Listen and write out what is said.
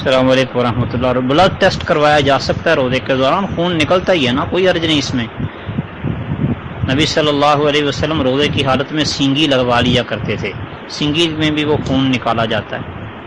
السلام علیکم ورحمۃ اللہ بلڈ ٹیسٹ کروایا جا سکتا ہے روزے کے دوران، خون نکلتا ہی ہے نا، کوئی عرض نہیں اس میں۔ نبی صلی اللہ علیہ وسلم روزے کی حالت میں سینگی لگوا لیا کرتے تھے۔ سینگی میں بھی وہ خون نکالا جاتا ہے۔